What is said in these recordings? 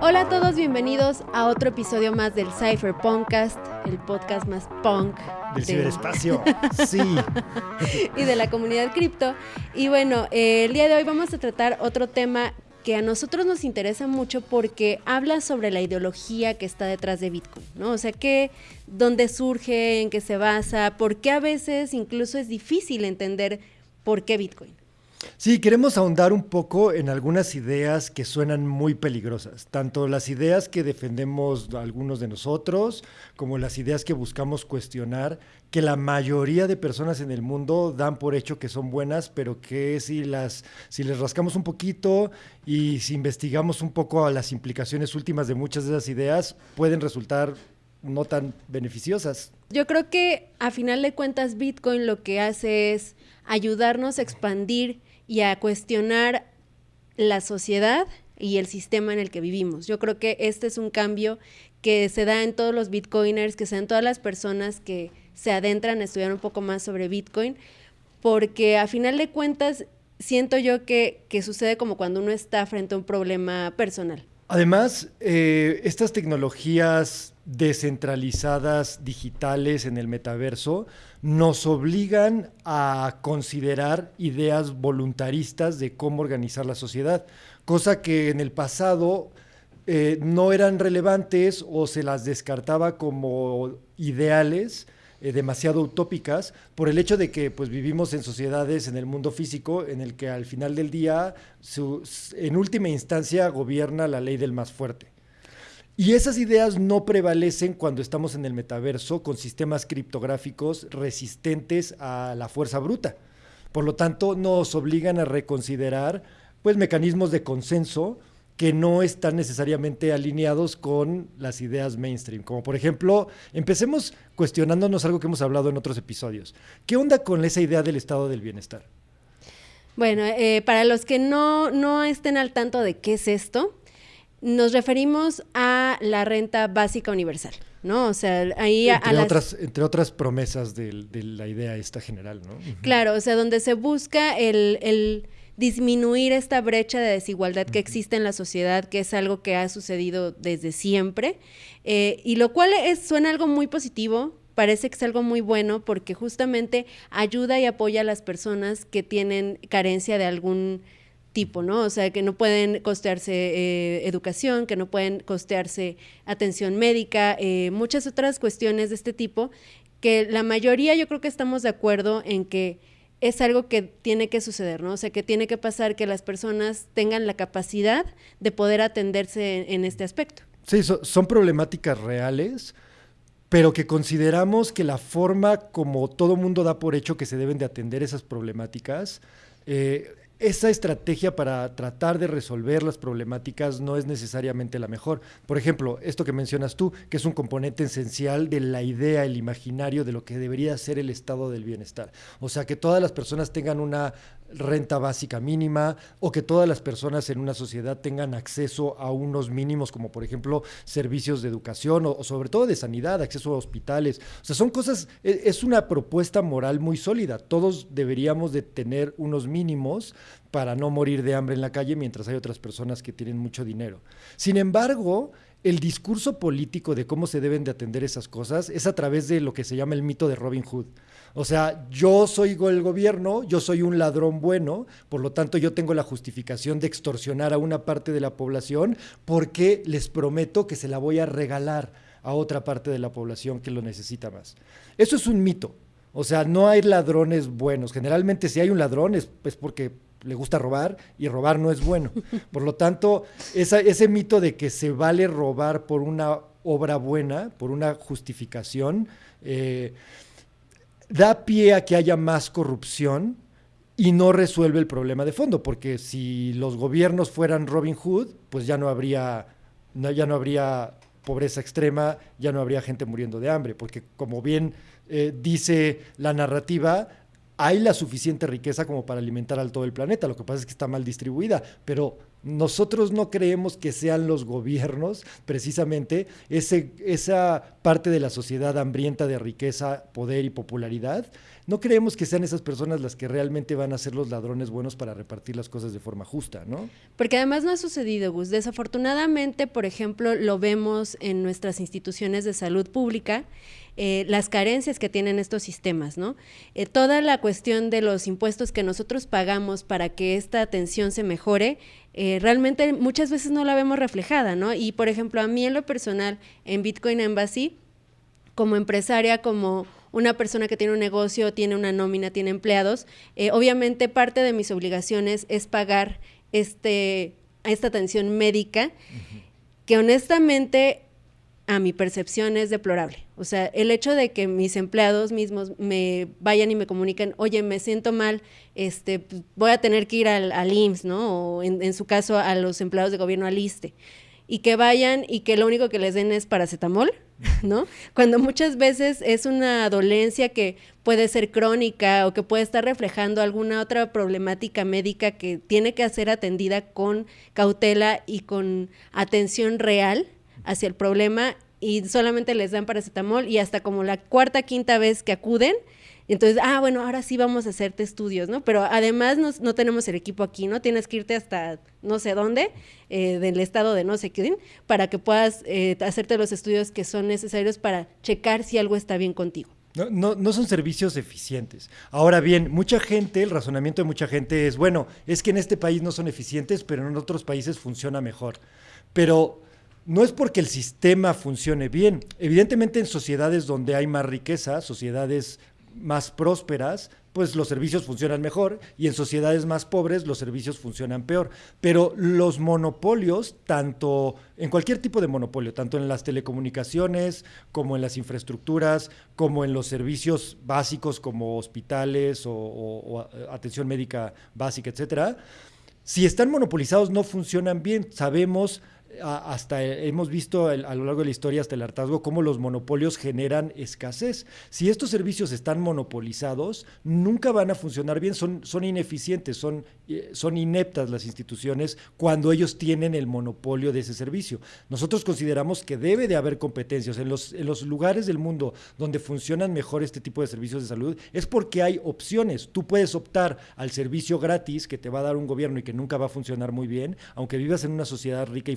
Hola a todos, bienvenidos a otro episodio más del Cypher Podcast, el podcast más punk del ciberespacio. sí. y de la comunidad cripto. Y bueno, eh, el día de hoy vamos a tratar otro tema que a nosotros nos interesa mucho porque habla sobre la ideología que está detrás de Bitcoin, ¿no? O sea, que, dónde surge, en qué se basa, por qué a veces incluso es difícil entender por qué Bitcoin. Sí, queremos ahondar un poco en algunas ideas que suenan muy peligrosas, tanto las ideas que defendemos algunos de nosotros, como las ideas que buscamos cuestionar, que la mayoría de personas en el mundo dan por hecho que son buenas, pero que si las si les rascamos un poquito y si investigamos un poco a las implicaciones últimas de muchas de esas ideas, pueden resultar no tan beneficiosas. Yo creo que a final de cuentas Bitcoin lo que hace es ayudarnos a expandir y a cuestionar la sociedad y el sistema en el que vivimos. Yo creo que este es un cambio que se da en todos los bitcoiners, que se da en todas las personas que se adentran a estudiar un poco más sobre Bitcoin, porque a final de cuentas siento yo que, que sucede como cuando uno está frente a un problema personal. Además, eh, estas tecnologías descentralizadas digitales en el metaverso nos obligan a considerar ideas voluntaristas de cómo organizar la sociedad, cosa que en el pasado eh, no eran relevantes o se las descartaba como ideales eh, demasiado utópicas por el hecho de que pues, vivimos en sociedades en el mundo físico en el que al final del día, en última instancia, gobierna la ley del más fuerte. Y esas ideas no prevalecen cuando estamos en el metaverso con sistemas criptográficos resistentes a la fuerza bruta. Por lo tanto, nos obligan a reconsiderar pues, mecanismos de consenso que no están necesariamente alineados con las ideas mainstream. Como por ejemplo, empecemos cuestionándonos algo que hemos hablado en otros episodios. ¿Qué onda con esa idea del estado del bienestar? Bueno, eh, para los que no, no estén al tanto de qué es esto, nos referimos a la renta básica universal. ¿no? O sea, ahí entre, otras, entre otras promesas de, la idea esta general, ¿no? Claro, o sea, donde se busca el, el disminuir esta brecha de desigualdad que existe en la sociedad, que es algo que ha sucedido desde siempre, eh, y lo cual es, suena algo muy positivo, parece que es algo muy bueno porque justamente ayuda y apoya a las personas que tienen carencia de algún tipo, ¿no? O sea, que no pueden costearse eh, educación, que no pueden costearse atención médica, eh, muchas otras cuestiones de este tipo, que la mayoría yo creo que estamos de acuerdo en que es algo que tiene que suceder, ¿no? O sea, que tiene que pasar que las personas tengan la capacidad de poder atenderse en, este aspecto. Sí, son problemáticas reales, pero que consideramos que la forma como todo mundo da por hecho que se deben de atender esas problemáticas, eh, esa estrategia para tratar de resolver las problemáticas no es necesariamente la mejor. Por ejemplo, esto que mencionas tú, que es un componente esencial de la idea, el imaginario de lo que debería ser el estado del bienestar. O sea, que todas las personas tengan una renta básica mínima o que todas las personas en una sociedad tengan acceso a unos mínimos como por ejemplo servicios de educación o, sobre todo de sanidad, acceso a hospitales. O sea, son cosas, es, es una propuesta moral muy sólida. Todos deberíamos de tener unos mínimos para no morir de hambre en la calle mientras hay otras personas que tienen mucho dinero. Sin embargo, el discurso político de cómo se deben de atender esas cosas es a través de lo que se llama el mito de Robin Hood. O sea, yo soy el gobierno, yo soy un ladrón bueno, por lo tanto yo tengo la justificación de extorsionar a una parte de la población porque les prometo que se la voy a regalar a otra parte de la población que lo necesita más. Eso es un mito. O sea, no hay ladrones buenos. Generalmente si hay un ladrón es, porque le gusta robar y robar no es bueno. Por lo tanto, ese mito de que se vale robar por una obra buena, por una justificación, eh, da pie a que haya más corrupción y no resuelve el problema de fondo, porque si los gobiernos fueran Robin Hood, pues ya no habría, ya no habría pobreza extrema, ya no habría gente muriendo de hambre, porque como bien eh, dice la narrativa, hay la suficiente riqueza como para alimentar al todo el planeta. Lo que pasa es que está mal distribuida, pero nosotros no creemos que sean los gobiernos, precisamente, ese, esa parte de la sociedad hambrienta de riqueza, poder y popularidad. No creemos que sean esas personas las que realmente van a ser los ladrones buenos para repartir las cosas de forma justa, ¿no? Porque además no ha sucedido, Gus. Desafortunadamente, por ejemplo, lo vemos en nuestras instituciones de salud pública eh, las carencias que tienen estos sistemas, ¿no? Eh, toda la cuestión de los impuestos que nosotros pagamos para que esta atención se mejore, eh, realmente muchas veces no la vemos reflejada, ¿no? Y por ejemplo, a mí en lo personal, en Bitcoin Embassy, como empresaria, como una persona que tiene un negocio, tiene una nómina, tiene empleados, obviamente parte de mis obligaciones es pagar este, esta atención médica, que honestamente a mi percepción es deplorable. O sea, el hecho de que mis empleados mismos me vayan y me comuniquen, oye, me siento mal, este, pues, voy a tener que ir al, IMSS, ¿no? O en, su caso a los empleados de gobierno al ISTE. Y que vayan y que lo único que les den es paracetamol, ¿no? Cuando muchas veces es una dolencia que puede ser crónica o que puede estar reflejando alguna otra problemática médica que tiene que ser atendida con cautela y con atención real hacia el problema y solamente les dan paracetamol y hasta como la cuarta, quinta vez que acuden, entonces, ah, bueno, ahora sí vamos a hacerte estudios, ¿no? Pero además no, tenemos el equipo aquí, ¿no? Tienes que irte hasta no sé dónde, eh, del estado de no sé qué, para que puedas eh, hacerte los estudios que son necesarios para checar si algo está bien contigo. No, no, no, son servicios eficientes. Ahora bien, mucha gente, el razonamiento de mucha gente es, bueno, es que en este país no son eficientes, pero en otros países funciona mejor. Pero no es porque el sistema funcione bien. Evidentemente en sociedades donde hay más riqueza, sociedades más prósperas, pues los servicios funcionan mejor y en sociedades más pobres los servicios funcionan peor. Pero los monopolios, tanto en cualquier tipo de monopolio, tanto en las telecomunicaciones como en las infraestructuras, como en los servicios básicos como hospitales o, atención médica básica, etcétera, si están monopolizados no funcionan bien. Sabemos hasta hemos visto a lo largo de la historia hasta el hartazgo cómo los monopolios generan escasez. Si estos servicios están monopolizados, nunca van a funcionar bien, son, son ineficientes, son, eh, son ineptas las instituciones cuando ellos tienen el monopolio de ese servicio. Nosotros consideramos que debe de haber competencias en los, en los lugares del mundo donde funcionan mejor este tipo de servicios de salud, es porque hay opciones. Tú puedes optar al servicio gratis que te va a dar un gobierno y que nunca va a funcionar muy bien, aunque vivas en una sociedad rica y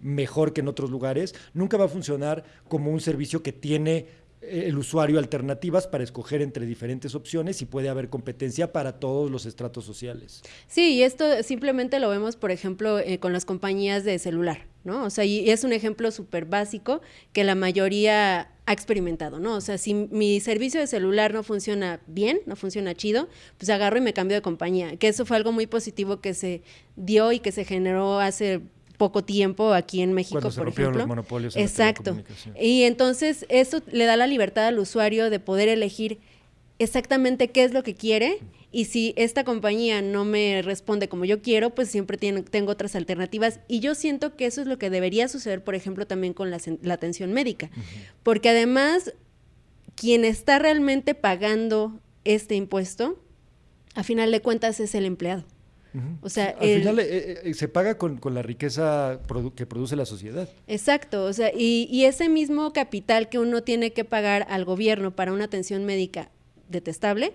mejor que en otros lugares, nunca va a funcionar como un servicio que tiene eh, el usuario alternativas para escoger entre diferentes opciones y puede haber competencia para todos los estratos sociales. Sí, y esto simplemente lo vemos, por ejemplo, eh, con las compañías de celular, ¿no? O sea, y es un ejemplo súper básico que la mayoría ha experimentado, ¿no? O sea, si mi servicio de celular no funciona bien, no funciona chido, pues agarro y me cambio de compañía, que eso fue algo muy positivo que se dio y que se generó hace poco tiempo aquí en México, Cuando se por ejemplo. Los monopolios Exacto. Y entonces eso le da la libertad al usuario de poder elegir exactamente qué es lo que quiere y si esta compañía no me responde como yo quiero, pues siempre tengo otras alternativas. Y yo siento que eso es lo que debería suceder, por ejemplo, también con la, atención médica. Porque además, quien está realmente pagando este impuesto, a final de cuentas es el empleado. O sea, al final eh, eh, se paga con, la riqueza que produce la sociedad. Exacto, o sea, y, ese mismo capital que uno tiene que pagar al gobierno para una atención médica detestable,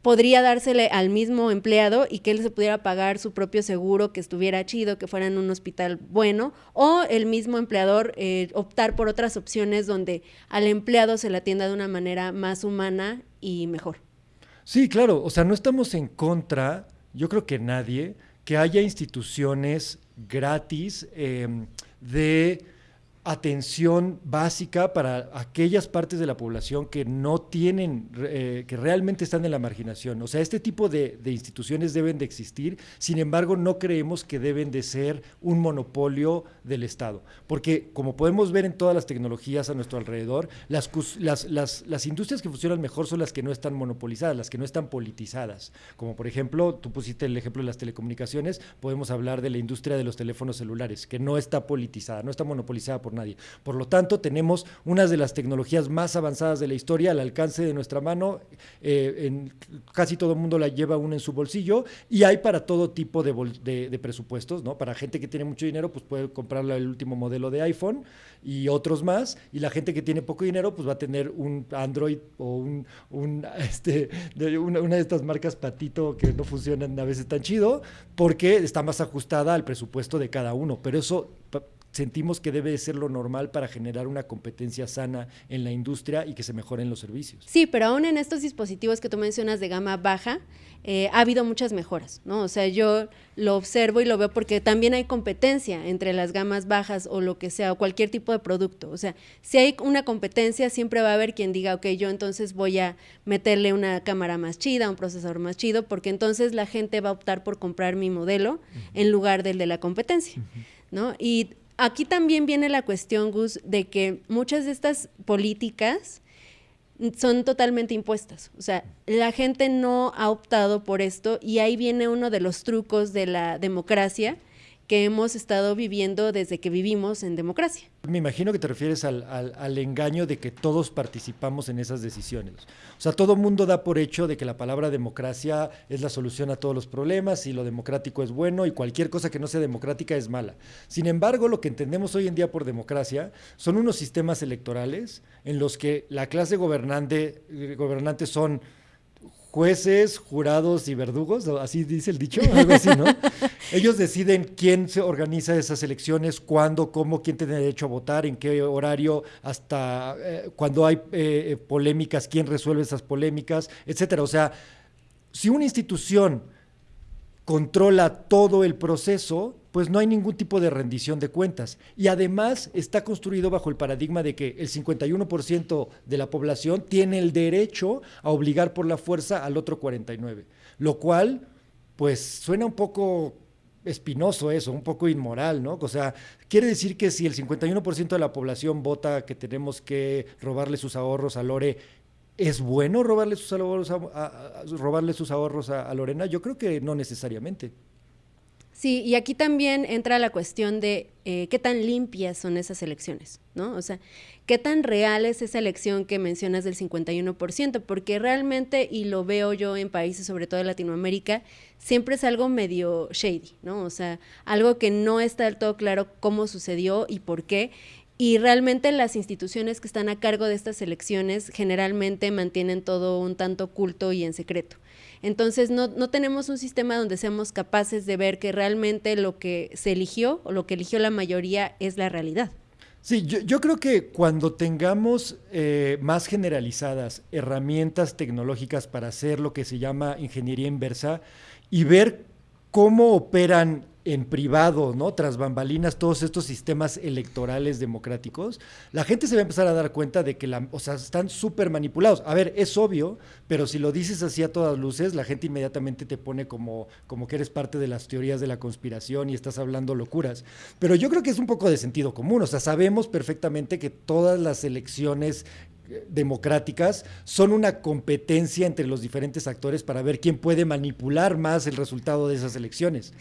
podría dársele al mismo empleado y que él se pudiera pagar su propio seguro, que estuviera chido, que fuera en un hospital bueno, o el mismo empleador eh, optar por otras opciones donde al empleado se le atienda de una manera más humana y mejor. Sí, claro, o sea, no estamos en contra yo creo que nadie, que haya instituciones gratis em, de atención básica para aquellas partes de la población que no tienen, eh, que realmente están en la marginación. O sea, este tipo de, instituciones deben de existir, sin embargo, no creemos que deben de ser un monopolio del Estado, porque como podemos ver en todas las tecnologías a nuestro alrededor, las, industrias que funcionan mejor son las que no están monopolizadas, las que no están politizadas. Como por ejemplo, tú pusiste el ejemplo de las telecomunicaciones, podemos hablar de la industria de los teléfonos celulares, que no está politizada, no está monopolizada por nadie. Por lo tanto, tenemos una de las tecnologías más avanzadas de la historia al alcance de nuestra mano. Eh, casi todo el mundo la lleva una en su bolsillo y hay para todo tipo de, presupuestos, ¿no? Para gente que tiene mucho dinero, pues puede comprar el último modelo de iPhone y otros más. Y la gente que tiene poco dinero, pues va a tener un Android o un, este, una de estas marcas patito que no funcionan a veces tan chido, porque está más ajustada al presupuesto de cada uno. Pero eso sentimos que debe ser lo normal para generar una competencia sana en la industria y que se mejoren los servicios. Sí, pero aún en estos dispositivos que tú mencionas de gama baja, eh, ha habido muchas mejoras, ¿no? O sea, yo lo observo y lo veo porque también hay competencia entre las gamas bajas o lo que sea, o cualquier tipo de producto. O sea, si hay una competencia, siempre va a haber quien diga, ok, yo entonces voy a meterle una cámara más chida, un procesador más chido, porque entonces la gente va a optar por comprar mi modelo en lugar del de la competencia, ¿no? Y aquí también viene la cuestión, Gus, de que muchas de estas políticas son totalmente impuestas. O sea, la gente no ha optado por esto y ahí viene uno de los trucos de la democracia que hemos estado viviendo desde que vivimos en democracia. Me imagino que te refieres al, engaño de que todos participamos en esas decisiones. O sea, todo mundo da por hecho de que la palabra democracia es la solución a todos los problemas y lo democrático es bueno y cualquier cosa que no sea democrática es mala. Sin embargo, lo que entendemos hoy en día por democracia son unos sistemas electorales en los que la clase gobernante, eh, gobernantes son jueces, jurados y verdugos, así dice el dicho, algo así, ¿no? Ellos deciden quién se organiza esas elecciones, cuándo, cómo, quién tiene derecho a votar, en qué horario, hasta eh, cuando hay eh, polémicas, quién resuelve esas polémicas, etcétera. O sea, si una institución controla todo el proceso, pues no hay ningún tipo de rendición de cuentas. Y además está construido bajo el paradigma de que el 51% de la población tiene el derecho a obligar por la fuerza al otro 49%, lo cual, pues suena un poco espinoso eso, un poco inmoral, ¿no? O sea, quiere decir que si el 51% de la población vota que tenemos que robarle sus ahorros a Lore, ¿Es bueno robarle sus ahorros a, robarle sus ahorros a, Lorena? Yo creo que no necesariamente. Sí, y aquí también entra la cuestión de eh, qué tan limpias son esas elecciones, ¿no? O sea, qué tan real es esa elección que mencionas del 51%, porque realmente, y lo veo yo en países, sobre todo en Latinoamérica, siempre es algo medio shady, ¿no? O sea, algo que no está del todo claro cómo sucedió y por qué, y realmente las instituciones que están a cargo de estas elecciones generalmente mantienen todo un tanto oculto y en secreto. Entonces no, no, tenemos un sistema donde seamos capaces de ver que realmente lo que se eligió o lo que eligió la mayoría es la realidad. Sí, yo, yo creo que cuando tengamos eh, más generalizadas herramientas tecnológicas para hacer lo que se llama ingeniería inversa y ver cómo operan en privado, ¿no? Tras bambalinas, todos estos sistemas electorales democráticos, la gente se va a empezar a dar cuenta de que la, o sea, están súper manipulados. A ver, es obvio, pero si lo dices así a todas luces, la gente inmediatamente te pone como, como que eres parte de las teorías de la conspiración y estás hablando locuras. Pero yo creo que es un poco de sentido común. O sea, sabemos perfectamente que todas las elecciones democráticas son una competencia entre los diferentes actores para ver quién puede manipular más el resultado de esas elecciones.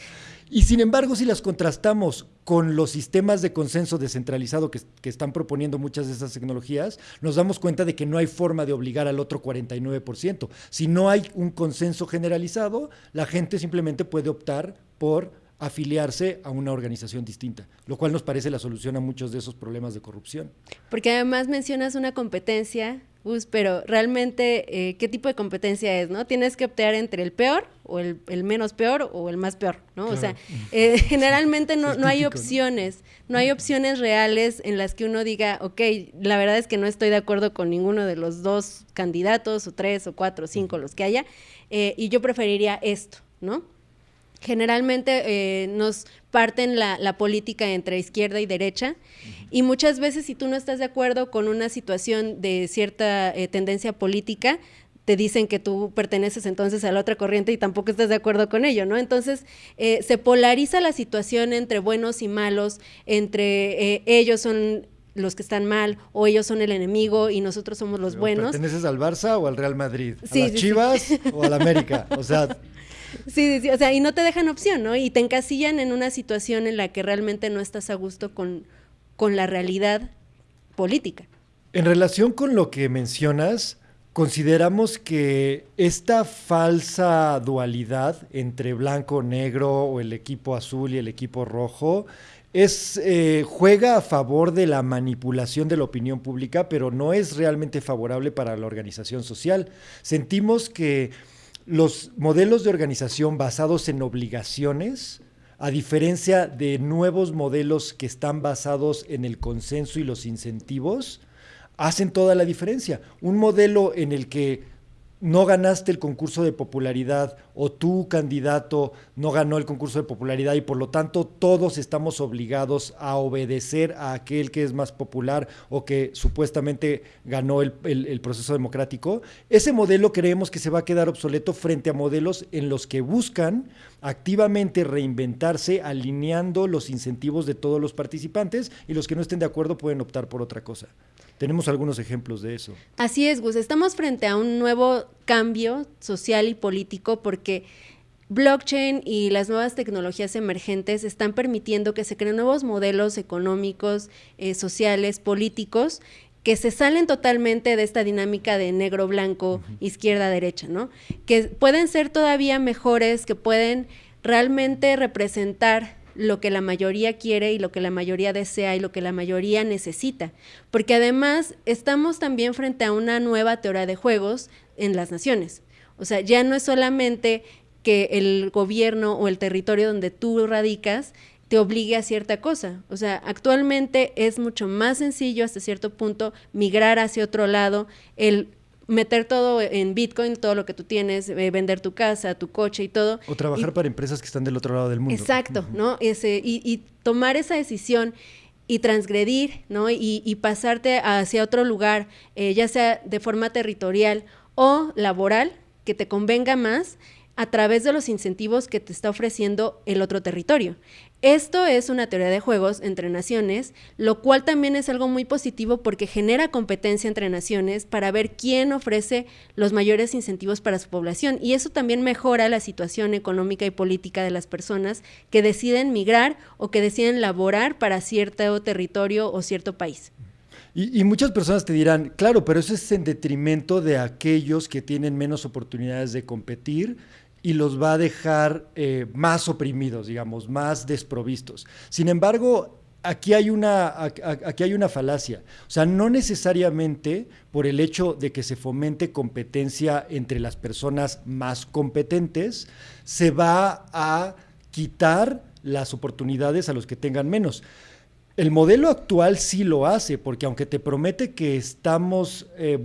Y sin embargo, si las contrastamos con los sistemas de consenso descentralizado que, están proponiendo muchas de esas tecnologías, nos damos cuenta de que no hay forma de obligar al otro 49%. Si no hay un consenso generalizado, la gente simplemente puede optar por afiliarse a una organización distinta, lo cual nos parece la solución a muchos de esos problemas de corrupción. Porque además mencionas una competencia, Gus, pero realmente, eh, ¿qué tipo de competencia es? ¿no? Tienes que optar entre el peor o el, menos peor o el más peor, ¿no? O sea, eh, generalmente no, no hay opciones, ¿no? hay opciones reales en las que uno diga, ok, la verdad es que no estoy de acuerdo con ninguno de los dos candidatos, o tres, o cuatro, o cinco, los que haya, eh, y yo preferiría esto, ¿no? Generalmente eh, nos parten la, política entre izquierda y derecha y muchas veces si tú no estás de acuerdo con una situación de cierta eh, tendencia política, te dicen que tú perteneces entonces a la otra corriente y tampoco estás de acuerdo con ello, ¿no? Entonces eh, se polariza la situación entre buenos y malos, entre ellos son los que están mal o ellos son el enemigo y nosotros somos los buenos. ¿Perteneces al Barça o al Real Madrid? ¿A las Chivas o al América? O sea, Sí, sí, o sea, y no te dejan opción, ¿no? Y te encasillan en una situación en la que realmente no estás a gusto con, con la realidad política. En relación con lo que mencionas, consideramos que esta falsa dualidad entre blanco-negro o el equipo azul y el equipo rojo es, eh, juega a favor de la manipulación de la opinión pública, pero no es realmente favorable para la organización social. Sentimos que los modelos de organización basados en obligaciones, a diferencia de nuevos modelos que están basados en el consenso y los incentivos, hacen toda la diferencia. Un modelo en el que no ganaste el concurso de popularidad o tu candidato no ganó el concurso de popularidad y por lo tanto todos estamos obligados a obedecer a aquel que es más popular o que supuestamente ganó el, proceso democrático, ese modelo creemos que se va a quedar obsoleto frente a modelos en los que buscan activamente reinventarse alineando los incentivos de todos los participantes y los que no estén de acuerdo pueden optar por otra cosa. Tenemos algunos ejemplos de eso. Así es, Gus. Estamos frente a un nuevo cambio social y político porque blockchain y las nuevas tecnologías emergentes están permitiendo que se creen nuevos modelos económicos, eh, sociales, políticos que se salen totalmente de esta dinámica de negro-blanco, izquierda-derecha, ¿no? Que pueden ser todavía mejores, que pueden realmente representar lo que la mayoría quiere y lo que la mayoría desea y lo que la mayoría necesita. Porque además estamos también frente a una nueva teoría de juegos en las naciones. O sea, ya no es solamente que el gobierno o el territorio donde tú radicas te obligue a cierta cosa. O sea, actualmente es mucho más sencillo hasta cierto punto migrar hacia otro lado, el meter todo en Bitcoin, todo lo que tú tienes, eh, vender tu casa, tu coche y todo. O trabajar para empresas que están del otro lado del mundo. Exacto, ¿no? Ese, y, tomar esa decisión y transgredir, ¿no? Y, pasarte hacia otro lugar, eh, ya sea de forma territorial o laboral, que te convenga más a través de los incentivos que te está ofreciendo el otro territorio. Esto es una teoría de juegos entre naciones, lo cual también es algo muy positivo porque genera competencia entre naciones para ver quién ofrece los mayores incentivos para su población y eso también mejora la situación económica y política de las personas que deciden migrar o que deciden laborar para cierto territorio o cierto país. Y, muchas personas te dirán, claro, pero eso es en detrimento de aquellos que tienen menos oportunidades de competir y los va a dejar eh, más oprimidos, digamos, más desprovistos. Sin embargo, aquí hay, una, aquí hay una falacia. O sea, no necesariamente por el hecho de que se fomente competencia entre las personas más competentes, se va a quitar las oportunidades a los que tengan menos. El modelo actual sí lo hace, porque aunque te promete que estamos, eh,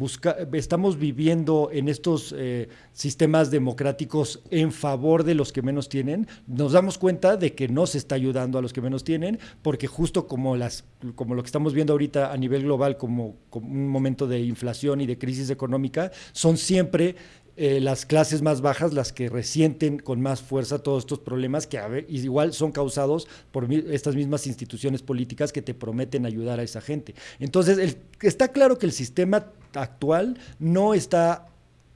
estamos viviendo en estos eh, sistemas democráticos en favor de los que menos tienen, nos damos cuenta de que no se está ayudando a los que menos tienen, porque justo como, las, como lo que estamos viendo ahorita a nivel global, como, como un momento de inflación y de crisis económica, son siempre eh, las clases más bajas las que resienten con más fuerza todos estos problemas que igual son causados por estas mismas instituciones políticas que te prometen ayudar a esa gente. Entonces, está claro que el sistema actual no está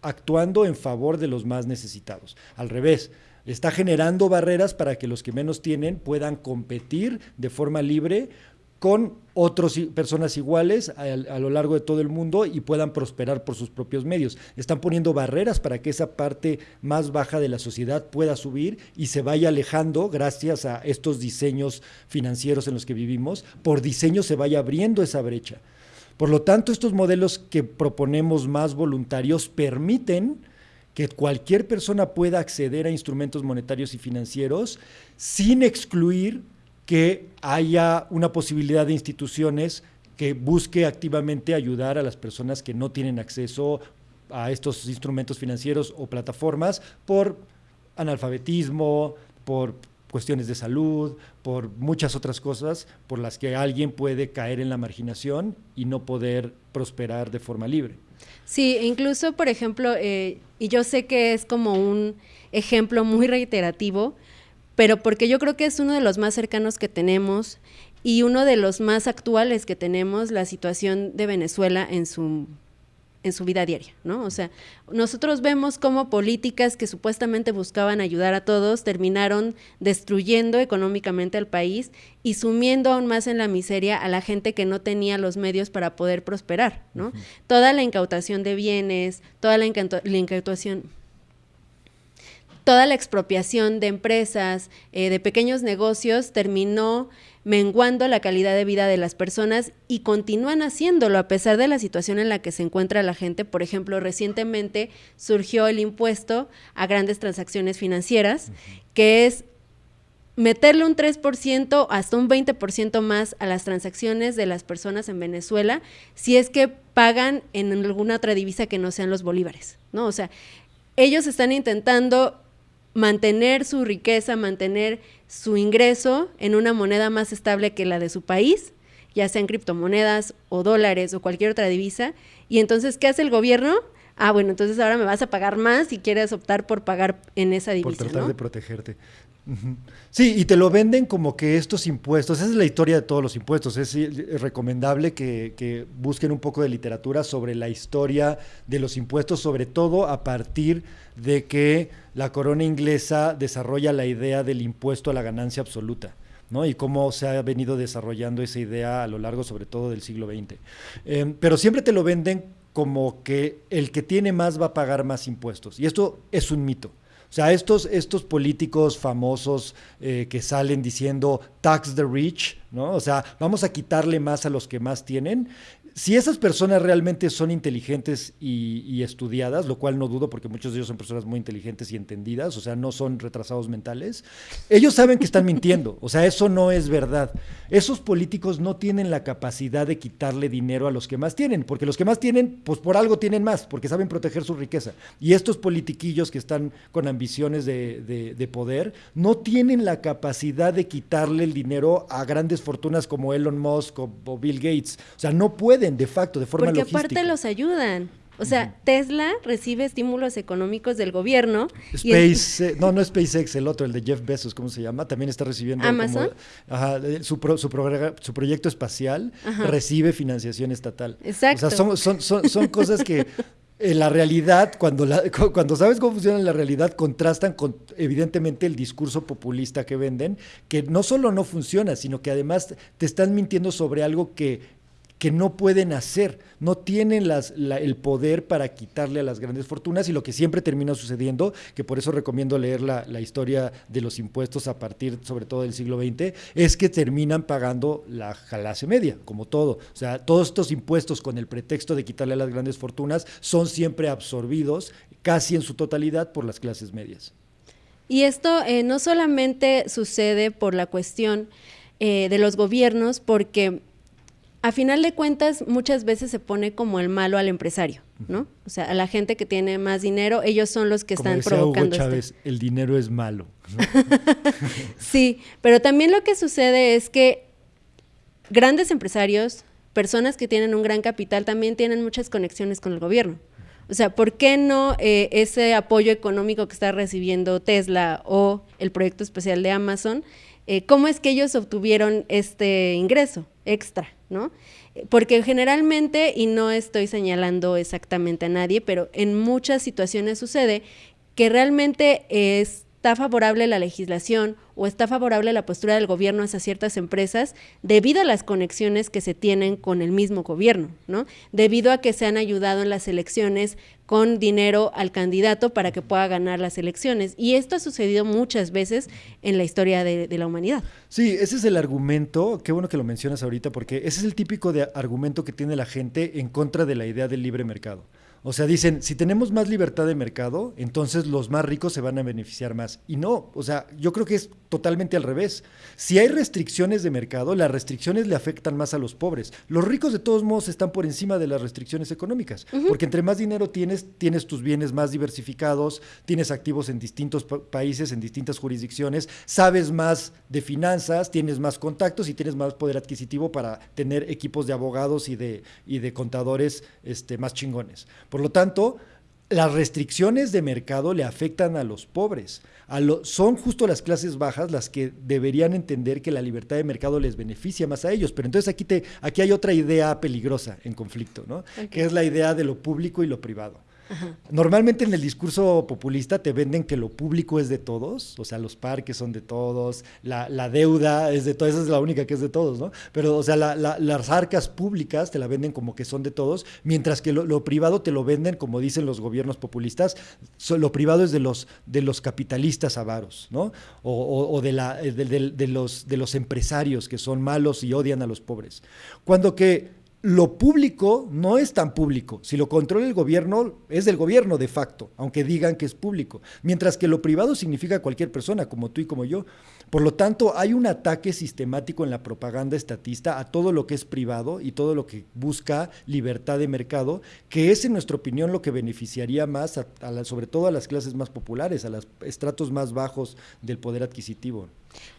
actuando en favor de los más necesitados. Al revés, está generando barreras para que los que menos tienen puedan competir de forma libre con otras personas iguales a, lo largo de todo el mundo y puedan prosperar por sus propios medios. Están poniendo barreras para que esa parte más baja de la sociedad pueda subir y se vaya alejando gracias a estos diseños financieros en los que vivimos. Por diseño se vaya abriendo esa brecha. Por lo tanto, estos modelos que proponemos más voluntarios permiten que cualquier persona pueda acceder a instrumentos monetarios y financieros sin excluir que haya una posibilidad de instituciones que busque activamente ayudar a las personas que no tienen acceso a estos instrumentos financieros o plataformas por analfabetismo, por cuestiones de salud, por muchas otras cosas por las que alguien puede caer en la marginación y no poder prosperar de forma libre. Sí, incluso, por ejemplo, eh, y yo sé que es como un ejemplo muy reiterativo, pero porque yo creo que es uno de los más cercanos que tenemos y uno de los más actuales que tenemos, la situación de Venezuela en su, en su vida diaria, ¿no? O sea, nosotros vemos cómo políticas que supuestamente buscaban ayudar a todos terminaron destruyendo económicamente al país y sumiendo aún más en la miseria a la gente que no tenía los medios para poder prosperar, ¿no? Toda la incautación de bienes, toda la, incautación toda la expropiación de empresas, eh, de pequeños negocios, terminó menguando la calidad de vida de las personas y continúan haciéndolo a pesar de la situación en la que se encuentra la gente. Por ejemplo, recientemente surgió el impuesto a grandes transacciones financieras, que es meterle un 3% hasta un 20% más a las transacciones de las personas en Venezuela si es que pagan en alguna otra divisa que no sean los bolívares, ¿no? O sea, ellos están intentando mantener su riqueza, mantener su ingreso en una moneda más estable que la de su país, ya sean criptomonedas o dólares o cualquier otra divisa. Y entonces, ¿qué hace el gobierno? Ah, bueno, entonces ahora me vas a pagar más si quieres optar por pagar en esa divisa. Por tratar de protegerte. Sí, y te lo venden como que estos impuestos, esa es la historia de todos los impuestos, es recomendable que, busquen un poco de literatura sobre la historia de los impuestos, sobre todo a partir de que la corona inglesa desarrolla la idea del impuesto a la ganancia absoluta. ¿no? y cómo se ha venido desarrollando esa idea a lo largo sobre todo del siglo XX. Em, pero siempre te lo venden como que el que tiene más va a pagar más impuestos. Y esto es un mito. Sea, estos, estos políticos famosos eh, que salen diciendo tax the rich, ¿no? O sea, vamos a quitarle más a los que más tienen, si esas personas realmente son inteligentes y, estudiadas, lo cual no dudo porque muchos de ellos son personas muy inteligentes y entendidas, o sea, no son retrasados mentales, ellos saben que están mintiendo, o sea, eso no es verdad. Esos políticos no tienen la capacidad de quitarle dinero a los que más tienen, porque los que más tienen, pues por algo tienen más, porque saben proteger su riqueza. Y estos politiquillos que están con ambiciones de, de poder, no tienen la capacidad de quitarle el dinero a grandes fortunas como Elon Musk o Bill Gates. O sea, no pueden de facto, de forma Porque aparte los ayudan. O sea, Tesla recibe estímulos económicos del gobierno. Space, no, no SpaceX, el otro, el de Jeff Bezos, ¿cómo se llama? También está recibiendo. Amazon. ajá, su, su, su, proyecto espacial recibe financiación estatal. Exacto. O sea, son, son, son, son cosas que en la realidad, cuando, cuando sabes cómo funciona la realidad, contrastan con evidentemente el discurso populista que venden, que no solo no funciona, sino que además te están mintiendo sobre algo que que no pueden hacer, no tienen el poder para quitarle a las grandes fortunas y lo que siempre termina sucediendo, que por eso recomiendo leer la, historia de los impuestos a partir sobre todo del siglo XX, es que terminan pagando la clase media, como todo. O sea, todos estos impuestos con el pretexto de quitarle a las grandes fortunas son siempre absorbidos casi en su totalidad por las clases medias. Y esto eh, no solamente sucede por la cuestión eh, de los gobiernos, porque a final de cuentas muchas veces se pone como el malo al empresario, ¿no? O sea, a la gente que tiene más dinero, ellos son los que están provocando Hugo Chávez, el dinero es malo. sí, pero también lo que sucede es que grandes empresarios, personas que tienen un gran capital, también tienen muchas conexiones con el gobierno. O sea, ¿por qué no eh, ese apoyo económico que está recibiendo Tesla o el proyecto especial de Amazon? Eh, ¿Cómo es que ellos obtuvieron este ingreso extra? ¿No? Porque generalmente, y no estoy señalando exactamente a nadie, pero en muchas situaciones sucede que realmente está favorable la legislación o está favorable la postura del gobierno hacia ciertas empresas debido a las conexiones que se tienen con el mismo gobierno, ¿no? Debido a que se han ayudado en las elecciones con dinero al candidato para que pueda ganar las elecciones. Y esto ha sucedido muchas veces en la historia de, la humanidad. Sí, ese es el argumento, qué bueno que lo mencionas ahorita, porque ese es el típico de argumento que tiene la gente en contra de la idea del libre mercado. O sea, dicen, si tenemos más libertad de mercado, entonces los más ricos se van a beneficiar más. Y no, o sea, yo creo que es totalmente al revés. Si hay restricciones de mercado, las restricciones le afectan más a los pobres. Los ricos de todos modos están por encima de las restricciones económicas, porque entre más dinero tienes, tienes tus bienes más diversificados, tienes activos en distintos países, en distintas jurisdicciones, sabes más de finanzas, tienes más contactos y tienes más poder adquisitivo para tener equipos de abogados y de, y de contadores este, más chingones. Por lo tanto, las restricciones de mercado le afectan a los pobres. A son justo las clases bajas las que deberían entender que la libertad de mercado les beneficia más a ellos. Pero entonces aquí, te, aquí hay otra idea peligrosa en conflicto, ¿no? que es la idea de lo público y lo privado. Normalmente en el discurso populista te venden que lo público es de todos, o sea, los parques son de todos, la, deuda es de todos, esa es la única que es de todos, ¿no? Pero, o sea, las arcas públicas te la venden como que son de todos, mientras que lo, privado te lo venden, como dicen los gobiernos populistas, lo privado es de los, de los capitalistas avaros, ¿no? O, de, la, de, los, de los empresarios que son malos y odian a los pobres. Cuando que lo público no es tan público. Si lo controla el gobierno, es del gobierno de facto, aunque digan que es público. Mientras que lo privado significa cualquier persona, como tú y como yo. Por lo tanto, hay un ataque sistemático en la propaganda estatista a todo lo que es privado y todo lo que busca libertad de mercado, que es, en nuestra opinión, lo que beneficiaría más, sobre todo a las clases más populares, a los estratos más bajos del poder adquisitivo.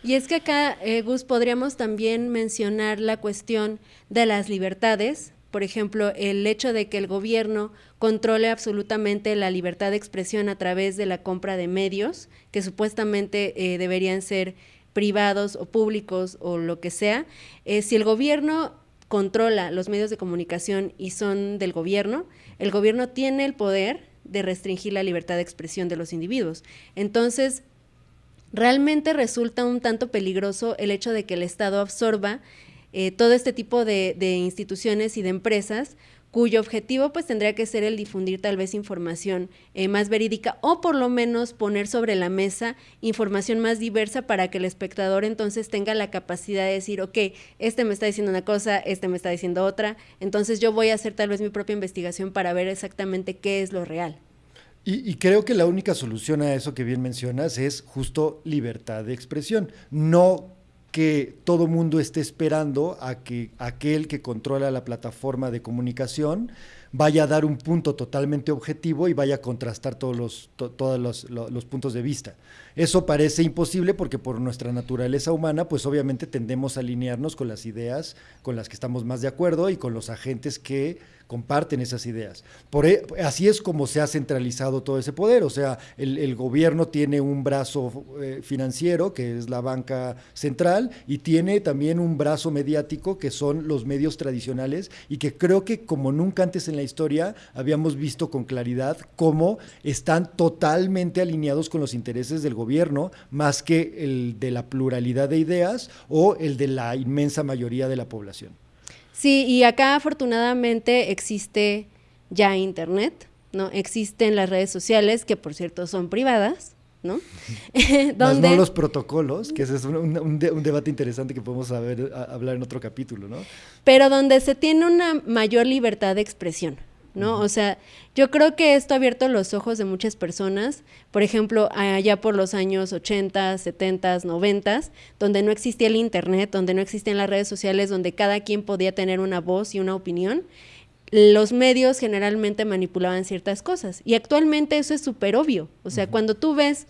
Y es que acá, eh, Gus, podríamos también mencionar la cuestión de las libertades, por ejemplo, el hecho de que el gobierno controle absolutamente la libertad de expresión a través de la compra de medios, que supuestamente eh, deberían ser privados o públicos o lo que sea. Eh, si el gobierno controla los medios de comunicación y son del gobierno, el gobierno tiene el poder de restringir la libertad de expresión de los individuos. Entonces, realmente resulta un tanto peligroso el hecho de que el Estado absorba eh, todo este tipo de, instituciones y de empresas cuyo objetivo pues tendría que ser el difundir tal vez información eh, más verídica o por lo menos poner sobre la mesa información más diversa para que el espectador entonces tenga la capacidad de decir, ok, este me está diciendo una cosa, este me está diciendo otra, entonces yo voy a hacer tal vez mi propia investigación para ver exactamente qué es lo real. Y, creo que la única solución a eso que bien mencionas es justo libertad de expresión, no que todo mundo esté esperando a que aquel que controla la plataforma de comunicación vaya a dar un punto totalmente objetivo y vaya a contrastar todos los, todos los, puntos de vista. Eso parece imposible porque por nuestra naturaleza humana, pues obviamente tendemos a alinearnos con las ideas con las que estamos más de acuerdo y con los agentes que comparten esas ideas. Por, e, así es como se ha centralizado todo ese poder, o sea, el, gobierno tiene un brazo eh, financiero, que es la banca central, y tiene también un brazo mediático, que son los medios tradicionales, y que creo que como nunca antes en la historia habíamos visto con claridad cómo están totalmente alineados con los intereses del gobierno, más que el de la pluralidad de ideas o el de la inmensa mayoría de la población. Sí, y acá afortunadamente existe ya Internet, ¿no? Existen las redes sociales, que por cierto son privadas, ¿no? Donde... no los protocolos, que ese es un, debate interesante que podemos hablar en otro capítulo, ¿no? Pero donde se tiene una mayor libertad de expresión. ¿No? O sea, yo creo que esto ha abierto los ojos de muchas personas, por ejemplo, allá por los años 80, 70, 90, donde no existía el Internet, donde no existían las redes sociales, donde cada quien podía tener una voz y una opinión, los medios generalmente manipulaban ciertas cosas. Y actualmente eso es súper obvio. O sea, cuando tú ves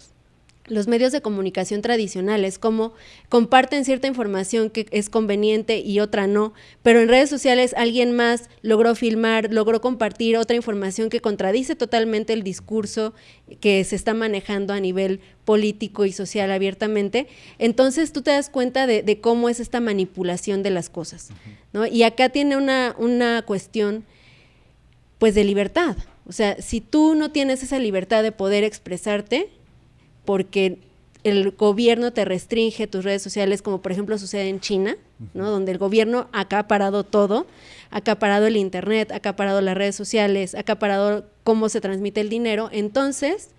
los medios de comunicación tradicionales, como comparten cierta información que es conveniente y otra no, pero en redes sociales alguien más logró filmar, logró compartir otra información que contradice totalmente el discurso que se está manejando a nivel político y social abiertamente, entonces tú te das cuenta de, cómo es esta manipulación de las cosas. ¿no? Y acá tiene una, una cuestión pues de libertad. O sea, si tú no tienes esa libertad de poder expresarte, porque el gobierno te restringe tus redes sociales, como por ejemplo sucede en China, ¿no? donde el gobierno ha acaparado todo, ha acaparado el Internet, ha acaparado las redes sociales, ha acaparado cómo se transmite el dinero, entonces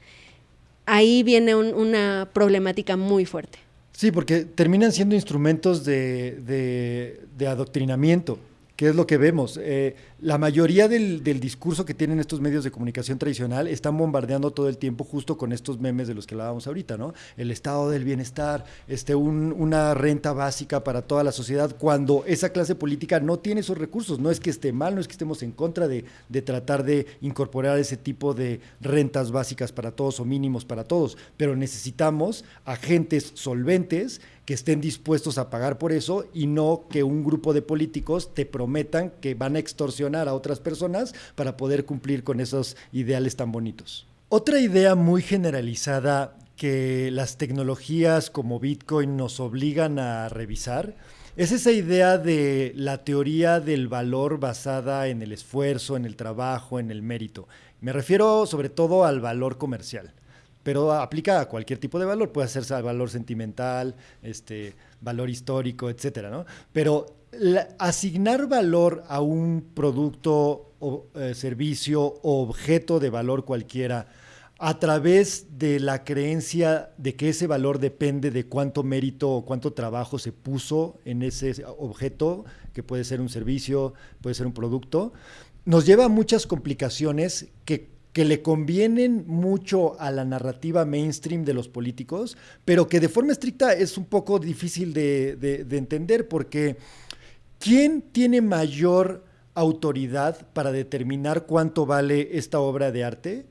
ahí viene una problemática muy fuerte. Sí, porque terminan siendo instrumentos de, de adoctrinamiento, que es lo que vemos. Eh, la mayoría del, discurso que tienen estos medios de comunicación tradicional están bombardeando todo el tiempo justo con estos memes de los que hablábamos ahorita, ¿no? El estado del bienestar, este, una renta básica para toda la sociedad, cuando esa clase política no tiene esos recursos. No es que esté mal, no es que estemos en contra de, de tratar de incorporar ese tipo de rentas básicas para todos o mínimos para todos, pero necesitamos agentes solventes que estén dispuestos a pagar por eso y no que un grupo de políticos te prometan que van a extorsionar a otras personas para poder cumplir con esos ideales tan bonitos. Otra idea muy generalizada que las tecnologías como Bitcoin nos obligan a revisar es esa idea de la teoría del valor basada en el esfuerzo, en el trabajo, en el mérito. Me refiero sobre todo al valor comercial, pero aplica a cualquier tipo de valor, puede hacerse al valor sentimental, este, valor histórico, etcétera, ¿no? Pero asignar valor a un producto o eh, servicio o objeto de valor cualquiera a través de la creencia de que ese valor depende de cuánto mérito o cuánto trabajo se puso en ese objeto, que puede ser un servicio, puede ser un producto, nos lleva a muchas complicaciones que, le convienen mucho a la narrativa mainstream de los políticos, pero que de forma estricta es un poco difícil de, de entender porque ¿quién tiene mayor autoridad para determinar cuánto vale esta obra de arte?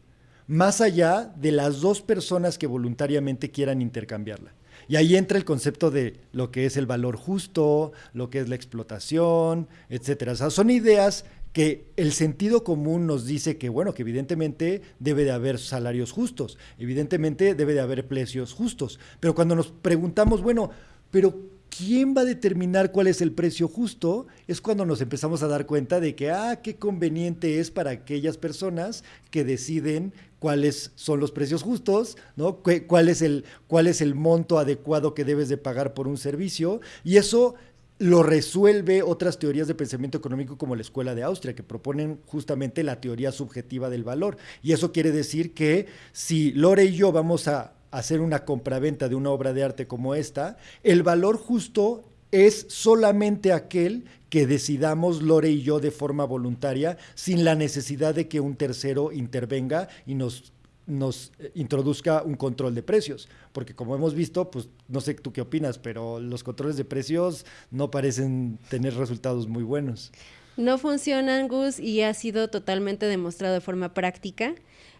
más allá de las dos personas que voluntariamente quieran intercambiarla. Y ahí entra el concepto de lo que es el valor justo, lo que es la explotación, etcétera. O sea, son ideas que el sentido común nos dice que, bueno, que evidentemente debe de haber salarios justos, evidentemente debe de haber precios justos. Pero cuando nos preguntamos, bueno, pero ¿quién va a determinar cuál es el precio justo? Es cuando nos empezamos a dar cuenta de que, ah, qué conveniente es para aquellas personas que deciden cuáles son los precios justos, ¿no? ¿Cuál es, el, cuál es el monto adecuado que debes de pagar por un servicio. Y eso lo resuelve otras teorías de pensamiento económico como la Escuela de Austria, que proponen justamente la teoría subjetiva del valor. Y eso quiere decir que si Lore y yo vamos a hacer una compraventa de una obra de arte como esta, el valor justo es solamente aquel que decidamos Lore y yo de forma voluntaria, sin la necesidad de que un tercero intervenga y nos, nos eh, introduzca un control de precios. Porque como hemos visto, pues no sé tú qué opinas, pero los controles de precios no parecen tener resultados muy buenos. No funcionan, Gus, y ha sido totalmente demostrado de forma práctica.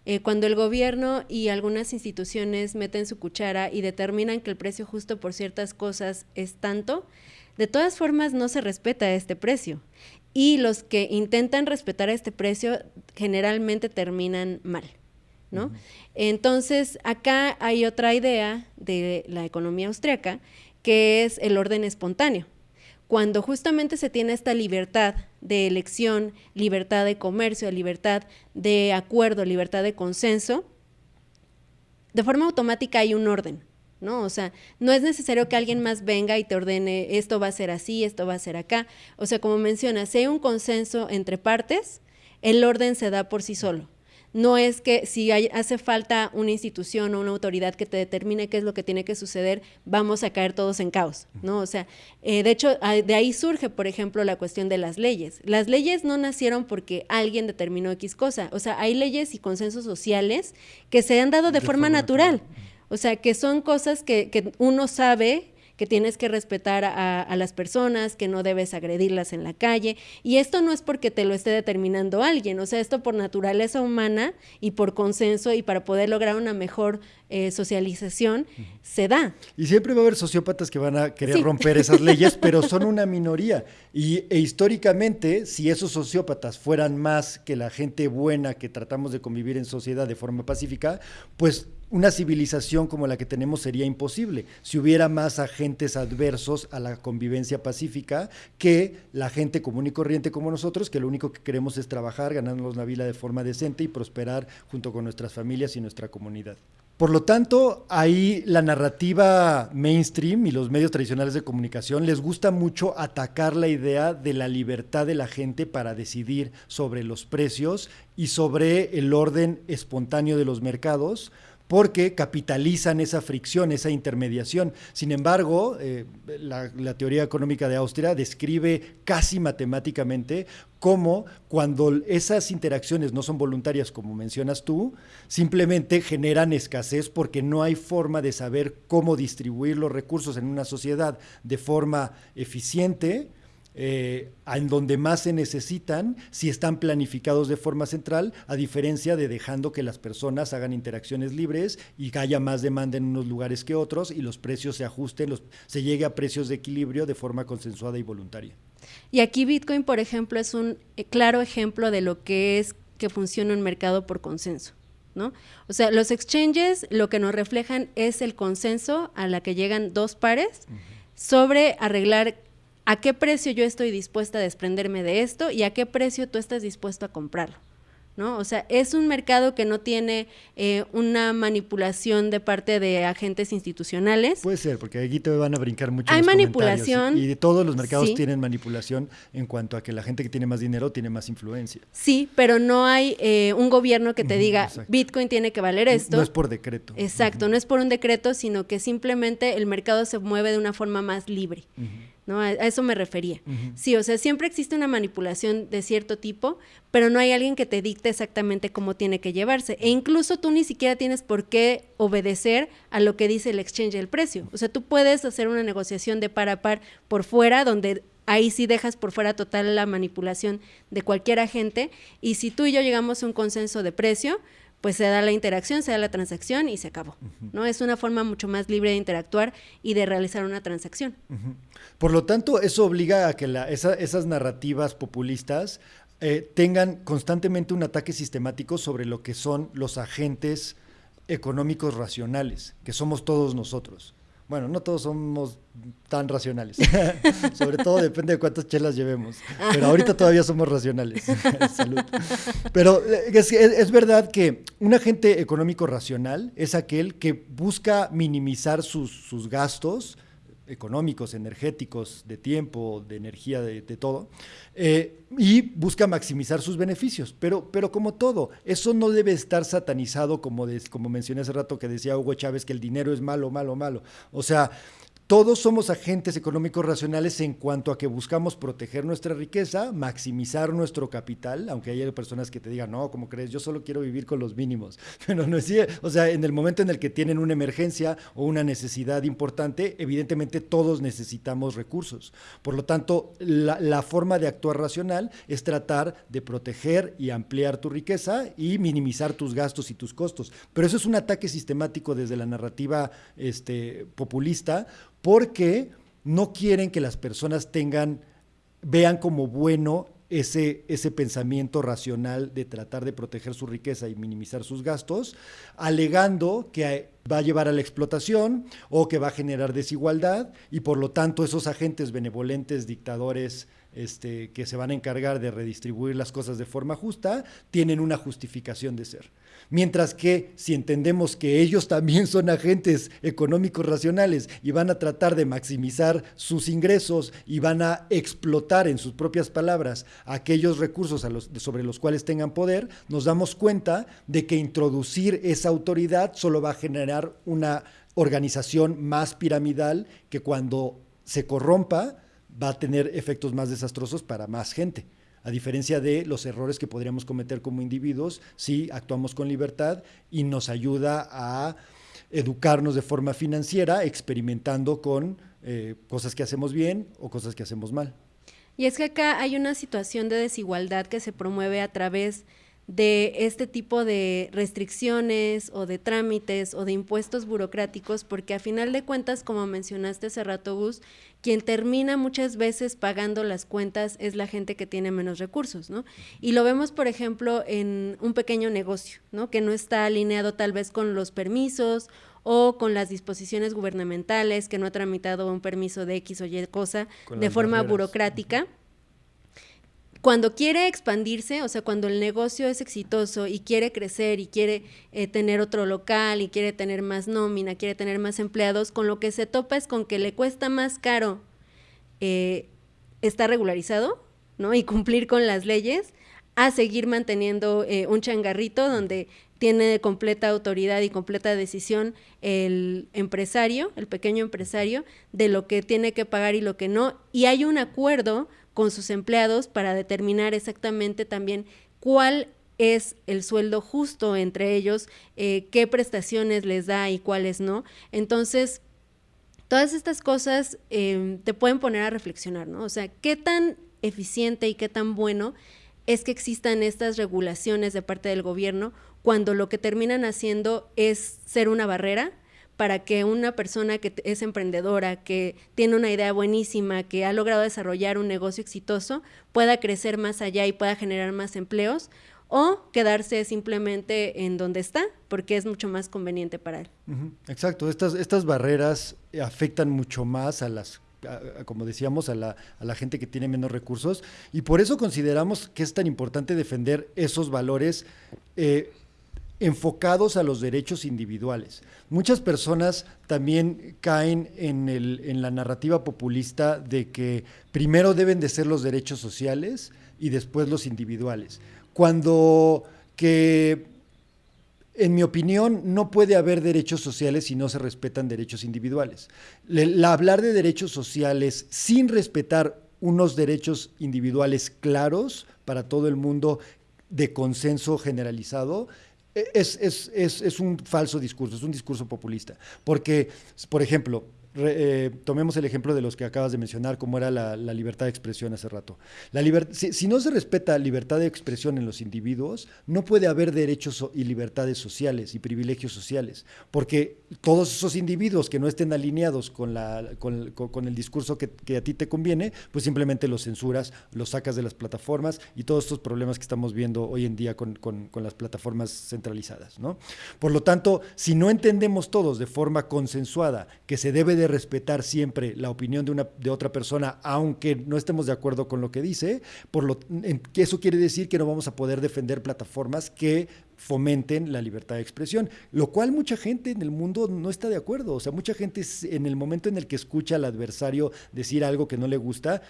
Eh, cuando el gobierno y algunas instituciones meten su cuchara y determinan que el precio justo por ciertas cosas es tanto, de todas formas no se respeta este precio. Y los que intentan respetar este precio generalmente terminan mal. ¿no? Entonces, acá hay otra idea de la economía austriaca, que es el orden espontáneo cuando justamente se tiene esta libertad de elección, libertad de comercio, libertad de acuerdo, libertad de consenso, de forma automática hay un orden, ¿no? O sea, no es necesario que alguien más venga y te ordene esto va a ser así, esto va a ser acá. O sea, como mencionas, si hay un consenso entre partes, el orden se da por sí solo no es que si hace falta una institución o una autoridad que te determine qué es lo que tiene que suceder, vamos a caer todos en caos, ¿no? O sea, eh, de hecho, de ahí surge, por ejemplo, la cuestión de las leyes. Las leyes no nacieron porque alguien determinó X cosa, o sea, hay leyes y consensos sociales que se han dado de, forma, natural. O sea, que son cosas que, que uno sabe que tienes que respetar a, las personas, que no debes agredirlas en la calle. Y esto no es porque te lo esté determinando alguien, o sea, esto por naturaleza humana y por consenso y para poder lograr una mejor eh, socialización, se da. Y siempre va a haber sociópatas que van a querer romper esas leyes, pero son una minoría. Y e históricamente, si esos sociópatas fueran más que la gente buena que tratamos de convivir en sociedad de forma pacífica, pues una civilización como la que tenemos sería imposible si hubiera más agentes adversos a la convivencia pacífica que la gente común y corriente como nosotros, que lo único que queremos es trabajar, ganarnos la vida de forma decente y prosperar junto con nuestras familias y nuestra comunidad. Por lo tanto, ahí la narrativa mainstream y los medios tradicionales de comunicación les gusta mucho atacar la idea de la libertad de la gente para decidir sobre los precios y sobre el orden espontáneo de los mercados, porque capitalizan esa fricción, esa intermediación. Sin embargo, eh, la, teoría económica de Austria describe casi matemáticamente cómo cuando esas interacciones no son voluntarias, como mencionas tú, simplemente generan escasez porque no hay forma de saber cómo distribuir los recursos en una sociedad de forma eficiente eh, en donde más se necesitan si están planificados de forma central, a diferencia de dejando que las personas hagan interacciones libres y que haya más demanda en unos lugares que otros y los precios se ajusten, los, se llegue a precios de equilibrio de forma consensuada y voluntaria. Y aquí Bitcoin, por ejemplo, es un eh, claro ejemplo de lo que es que funciona un mercado por consenso. ¿No? O sea, los exchanges lo que nos reflejan es el consenso a la que llegan dos pares sobre arreglar a qué precio yo estoy dispuesta a desprenderme de esto y a qué precio tú estás dispuesto a comprarlo. ¿no? O sea, es un mercado que no tiene eh, una manipulación de parte de agentes institucionales. Puede ser, porque aquí te van a brincar mucho. Hay manipulación. Y, todos los mercados tienen manipulación en cuanto a que la gente que tiene más dinero tiene más influencia. Sí, pero no hay eh, un gobierno que te diga, Bitcoin tiene que valer esto. No es por decreto. Exacto, no es por un decreto, sino que simplemente el mercado se mueve de una forma más libre. ¿No? A, eso me refería. Sí, o sea, siempre existe una manipulación de cierto tipo, pero no hay alguien que te dicte exactamente cómo tiene que llevarse. E incluso tú ni siquiera tienes por qué obedecer a lo que dice el exchange del precio. O sea, tú puedes hacer una negociación de par a par por fuera, donde ahí sí dejas por fuera total la manipulación de cualquier agente. Y si tú y yo llegamos a un consenso de precio, pues se da la interacción, se da la transacción y se acabó. ¿no? Es una forma mucho más libre de interactuar y de realizar una transacción. Por lo tanto, eso obliga a que esas narrativas populistas eh, tengan constantemente un ataque sistemático sobre lo que son los agentes económicos racionales, que somos todos nosotros. Bueno, no todos somos tan racionales. Sobre todo depende de cuántas chelas llevemos. Pero ahorita todavía somos racionales. Salud. Pero eh, es, verdad que un agente económico racional es aquel que busca minimizar sus, sus gastos económicos, energéticos, de tiempo, de energía, de, todo, eh, y busca maximizar sus beneficios. Pero, pero como todo, eso no debe estar satanizado, como, como mencioné hace rato que decía Hugo Chávez, que el dinero es malo, malo, malo. O sea, todos somos agentes económicos racionales en cuanto a que buscamos proteger nuestra riqueza, maximizar nuestro capital, aunque haya personas que te digan, no, como crees? Yo solo quiero vivir con los mínimos. Pero no es o sea, en el momento en el que tienen una emergencia o una necesidad importante, evidentemente todos necesitamos recursos. Por lo tanto, la, la forma de actuar racional es tratar de proteger y ampliar tu riqueza y minimizar tus gastos y tus costos. Pero eso es un ataque sistemático desde la narrativa este, populista porque no quieren que las personas tengan, vean como bueno ese, ese pensamiento racional de tratar de proteger su riqueza y minimizar sus gastos, alegando que va a llevar a la explotación o que va a generar desigualdad y por lo tanto esos agentes benevolentes, dictadores, este, que se van a encargar de redistribuir las cosas de forma justa, tienen una justificación de ser. Mientras que si entendemos que ellos también son agentes económicos racionales y van a tratar de maximizar sus ingresos y van a explotar, en sus propias palabras, aquellos recursos sobre los cuales tengan poder, nos damos cuenta de que introducir esa autoridad solo va a generar una organización más piramidal que cuando se corrompa va a tener efectos más desastrosos para más gente a diferencia de los errores que podríamos cometer como individuos si actuamos con libertad y nos ayuda a educarnos de forma financiera, experimentando con eh, cosas que hacemos bien o cosas que hacemos mal. Y es que acá hay una situación de desigualdad que se promueve a través este tipo de restricciones o de trámites o de impuestos burocráticos, porque a final de cuentas, como mencionaste hace rato, Gus, quien termina muchas veces pagando las cuentas es la gente que tiene menos recursos, ¿no? Y lo vemos, por ejemplo, en un pequeño negocio, ¿no? Que no está alineado tal vez con los permisos o con las disposiciones gubernamentales, que no ha tramitado un permiso de X o Y cosa de forma burocrática cuando quiere expandirse, o sea, cuando el negocio es exitoso y quiere crecer y quiere eh, tener otro local y quiere tener más nómina, quiere tener más empleados, con lo que se topa es con que le cuesta más caro eh, estar regularizado, ¿no? Y cumplir con las leyes, a seguir manteniendo eh, un changarrito donde tiene completa autoridad y completa decisión el empresario, el pequeño empresario, de lo que tiene que pagar y lo que no. Y hay un acuerdo con sus empleados para determinar exactamente también cuál es el sueldo justo entre ellos, eh, qué prestaciones les da y cuáles no. Entonces, Todas estas cosas em, te pueden poner a reflexionar, ¿no? O sea, ¿qué tan eficiente y qué tan bueno es que existan estas regulaciones de parte del gobierno cuando lo que terminan haciendo es ser una barrera para que una persona que es emprendedora, que tiene una idea buenísima, que ha logrado desarrollar un negocio exitoso, pueda crecer más allá y pueda generar más empleos o quedarse simplemente en donde está, porque es mucho más conveniente para él. Exacto, estas, estas barreras afectan mucho más a las como decíamos, a la, a la, gente que tiene menos recursos. Y por eso consideramos que es tan importante defender esos valores eh, enfocados a los derechos individuales. Muchas personas también caen en, la narrativa populista de que primero deben de ser los derechos sociales y después los individuales. Cuando que en mi opinión, no puede haber derechos sociales si no se respetan derechos individuales. hablar de derechos sociales sin respetar unos derechos individuales claros para todo el mundo de consenso generalizado es, es, un falso discurso, es un discurso populista. Porque, por ejemplo, eh, tomemos el ejemplo de los que acabas de mencionar, como era la, libertad de expresión hace rato. La si, si, no se respeta libertad de expresión en los individuos, no puede haber derechos y libertades sociales y privilegios sociales, porque todos esos individuos que no estén alineados con, la, con, el discurso que, a ti te conviene, pues simplemente los censuras, los sacas de las plataformas y todos estos problemas que estamos viendo hoy en día con, las plataformas centralizadas. ¿no? Por lo tanto, si no entendemos todos de forma consensuada que se debe de respetar siempre la opinión de, una, de otra persona, aunque no estemos de acuerdo con lo que dice, por lo, eso quiere decir que no vamos a poder defender plataformas que fomenten la libertad de expresión, lo cual mucha gente en el mundo no está de acuerdo. O sea, mucha gente en el momento en el que escucha al adversario decir algo que no le gusta,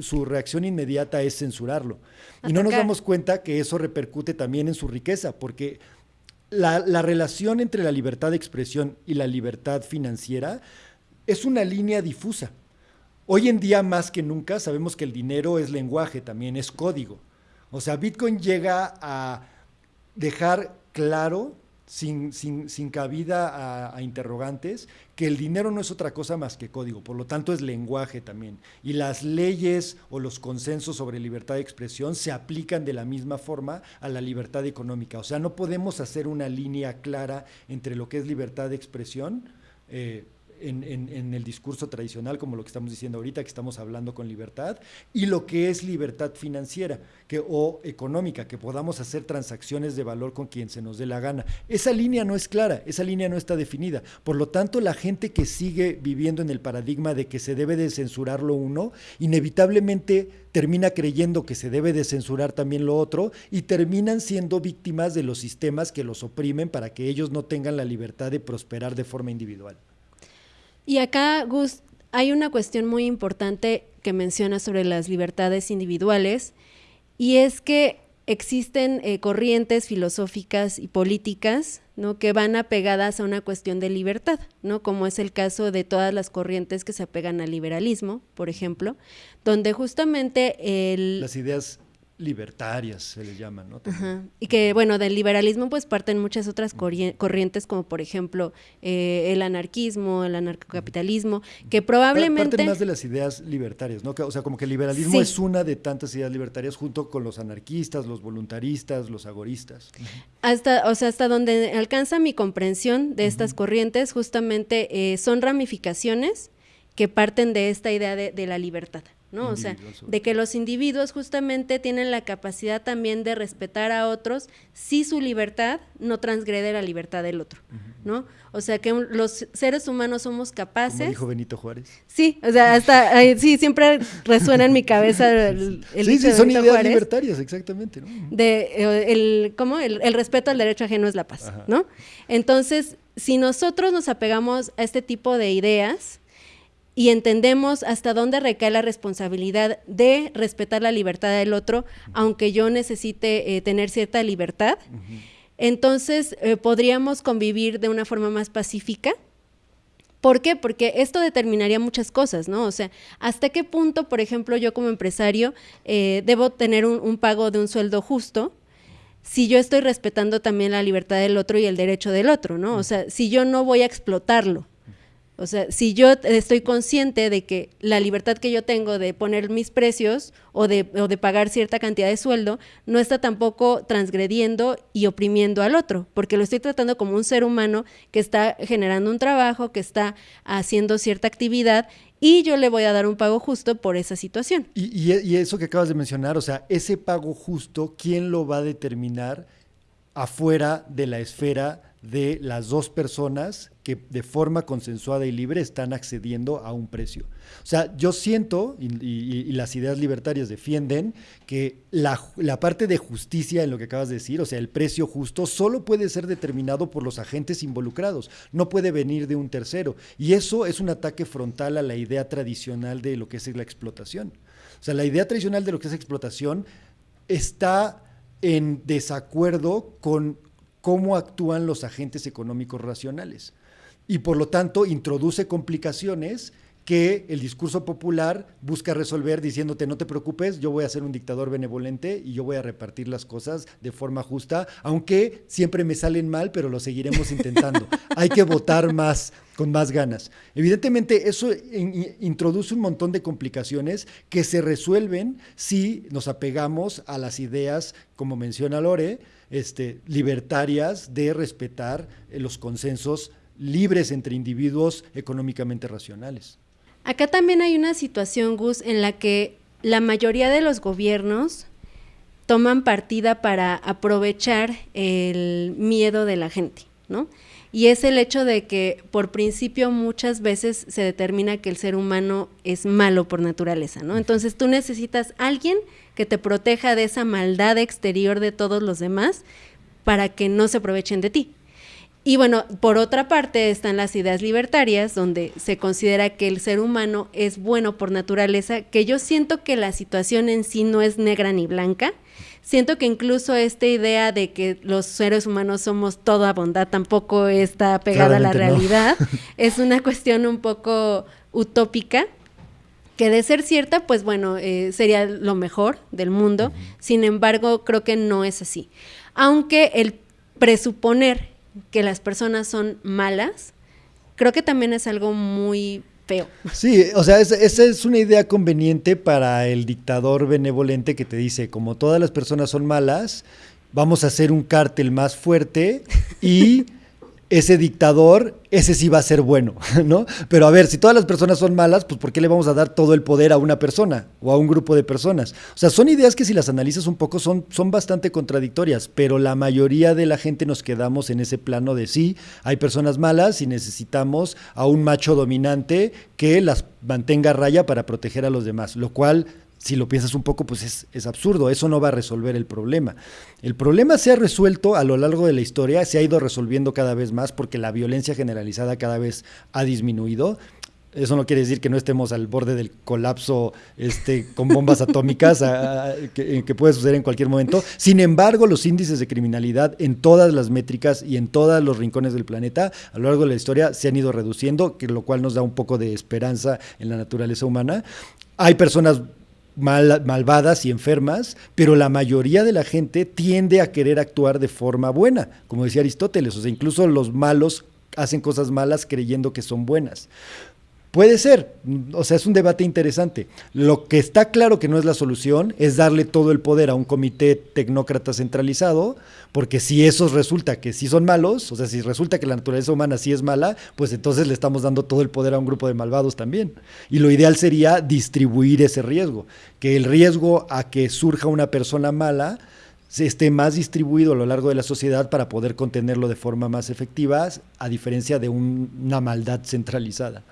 su reacción inmediata es censurarlo. Y no nos damos cuenta que eso repercute también en su riqueza, porque la, la relación entre la libertad de expresión y la libertad financiera es una línea difusa. Hoy en día más que nunca sabemos que el dinero es lenguaje, también es código. O sea, Bitcoin llega a dejar claro, sin, sin, cabida a, interrogantes, que el dinero no es otra cosa más que código, por lo tanto es lenguaje también. Y las leyes o los consensos sobre libertad de expresión se aplican de la misma forma a la libertad económica. O sea, no podemos hacer una línea clara entre lo que es libertad de expresión. Eh, en, el discurso tradicional, como lo que estamos diciendo ahorita, que estamos hablando con libertad, y lo que es libertad financiera que, o económica, que podamos hacer transacciones de valor con quien se nos dé la gana. Esa línea no es clara, esa línea no está definida. Por lo tanto, la gente que sigue viviendo en el paradigma de que se debe de censurar lo uno, inevitablemente termina creyendo que se debe de censurar también lo otro y terminan siendo víctimas de los sistemas que los oprimen para que ellos no tengan la libertad de prosperar de forma individual. Y acá, Gus, hay una cuestión muy importante que menciona sobre las libertades individuales y es que existen eh, corrientes filosóficas y políticas ¿no? que van apegadas a una cuestión de libertad, ¿no? como es el caso de todas las corrientes que se apegan al liberalismo, por ejemplo, donde justamente el... Las ideas libertarias se le llaman, ¿no? Y que, bueno, del liberalismo pues parten muchas otras corrientes, como por ejemplo eh, el anarquismo, el anarcocapitalismo, que probablemente... Parten más de las ideas libertarias, ¿no? O sea, como que el liberalismo es una de tantas ideas libertarias junto con los anarquistas, los voluntaristas, los agoristas. Hasta, o sea, hasta donde alcanza mi comprensión de estas corrientes, justamente eh, son ramificaciones que parten de esta idea de la libertad. ¿No? O sea, de que los individuos justamente tienen la capacidad también de respetar a otros si su libertad no transgrede la libertad del otro, ¿no? O sea, que los seres humanos somos capaces... Como dijo Benito Juárez. Sí, o sea, hasta, sí, siempre resuena en mi cabeza el, el Sí, sí, son ideas libertarias, exactamente, ¿no? De, eh, el, ¿cómo? El, respeto al derecho ajeno es la paz, ¿no? Entonces, si nosotros nos apegamos a este tipo de ideas, y entendemos hasta dónde recae la responsabilidad de respetar la libertad del otro, aunque yo necesite eh, tener cierta libertad, entonces eh, podríamos convivir de una forma más pacífica. ¿Por qué? Porque esto determinaría muchas cosas, ¿no? O sea, ¿hasta qué punto, por ejemplo, yo como empresario eh, debo tener un, un pago de un sueldo justo? si yo estoy respetando también la libertad del otro y el derecho del otro, ¿no? O sea, si yo no voy a explotarlo, O sea, si yo estoy consciente de que la libertad que yo tengo de poner mis precios o de, o de, pagar cierta cantidad de sueldo no está tampoco transgrediendo y oprimiendo al otro, porque lo estoy tratando como un ser humano que está generando un trabajo, que está haciendo cierta actividad y yo le voy a dar un pago justo por esa situación. Y, y eso que acabas de mencionar, o sea, ese pago justo, ¿quién lo va a determinar afuera de la esfera de las dos personas que de forma consensuada y libre están accediendo a un precio. O sea, yo siento, y, las ideas libertarias defienden, que la, la, parte de justicia en lo que acabas de decir, o sea, el precio justo, solo puede ser determinado por los agentes involucrados, no puede venir de un tercero. Y eso es un ataque frontal a la idea tradicional de lo que es la explotación. O sea, la idea tradicional de lo que es explotación está en desacuerdo con cómo actúan los agentes económicos racionales. Y por lo tanto introduce complicaciones que el discurso popular busca resolver diciéndote no te preocupes, yo voy a ser un dictador benevolente y yo voy a repartir las cosas de forma justa, aunque siempre me salen mal, pero lo seguiremos intentando. Hay que votar más, con más ganas. Evidentemente eso introduce un montón de complicaciones que se resuelven si nos apegamos a las ideas, como menciona Lore, este, libertarias de respetar eh, los consensos libres entre individuos económicamente racionales. Acá también hay una situación, Gus, en la que la mayoría de los gobiernos toman partida para aprovechar el miedo de la gente, ¿no? Y es el hecho de que por principio muchas veces se determina que el ser humano es malo por naturaleza, ¿no? Entonces tú necesitas alguien que te proteja de esa maldad exterior de todos los demás para que no se aprovechen de ti. Y bueno, por otra parte están las ideas libertarias, donde se considera que el ser humano es bueno por naturaleza, que yo siento que la situación en sí no es negra ni blanca. Siento que incluso esta idea de que los seres humanos somos toda bondad tampoco está pegada a la realidad. Es una cuestión un poco utópica que de ser cierta, pues bueno, eh, sería lo mejor del mundo. Sin embargo, creo que no es así. Aunque el presuponer que las personas son malas, creo que también es algo muy feo. Sí, o sea, esa es una idea conveniente para el dictador benevolente que te dice, como todas las personas son malas, vamos a hacer un cártel más fuerte y ese dictador, ese sí va a ser bueno, ¿no? Pero a ver, si todas las personas son malas, pues ¿por qué le vamos a dar todo el poder a una persona o a un grupo de personas? O sea, son ideas que si las analizas un poco son, son bastante contradictorias, pero la mayoría de la gente nos quedamos en ese plano de sí, hay personas malas y necesitamos a un macho dominante que las mantenga a raya para proteger a los demás, lo cual si lo piensas un poco, pues es, absurdo, eso no va a resolver el problema. El problema se ha resuelto a lo largo de la historia, se ha ido resolviendo cada vez más porque la violencia generalizada cada vez ha disminuido. Eso no quiere decir que no estemos al borde del colapso este, con bombas atómicas que, que, puede suceder en cualquier momento. Sin embargo, los índices de criminalidad en todas las métricas y en todos los rincones del planeta a lo largo de la historia se han ido reduciendo, que lo cual nos da un poco de esperanza en la naturaleza humana. Hay personas malvadas y enfermas, pero la mayoría de la gente tiende a querer actuar de forma buena, como decía Aristóteles, o sea, incluso los malos hacen cosas malas creyendo que son buenas. Puede ser, o sea, es un debate interesante. Lo que está claro que no es la solución es darle todo el poder a un comité tecnócrata centralizado, porque si esos resulta que sí son malos, o sea, si resulta que la naturaleza humana sí es mala, pues entonces le estamos dando todo el poder a un grupo de malvados también. Y lo ideal sería distribuir ese riesgo, que el riesgo a que surja una persona mala esté más distribuido a lo largo de la sociedad para poder contenerlo de forma más efectiva, a diferencia de una maldad centralizada.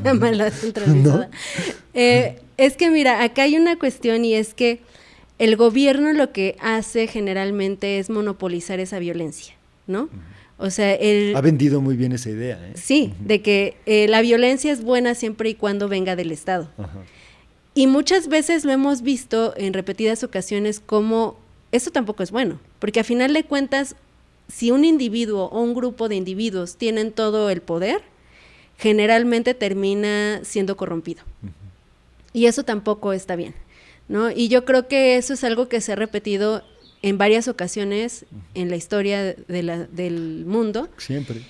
Una maldad centralizada. Eh, es que mira, acá hay una cuestión y es que el gobierno lo que hace generalmente es monopolizar esa violencia, ¿no? O sea, él... Ha vendido muy bien esa idea. ¿eh? Sí, de que eh, la violencia es buena siempre y cuando venga del Estado. Y muchas veces lo hemos visto en repetidas ocasiones como eso tampoco es bueno, porque a final de cuentas, si un individuo o un grupo de individuos tienen todo el poder, generalmente termina siendo corrompido. Y eso tampoco está bien, ¿no? Y yo creo que eso es algo que se ha repetido en varias ocasiones en la historia de la, del mundo. Siempre.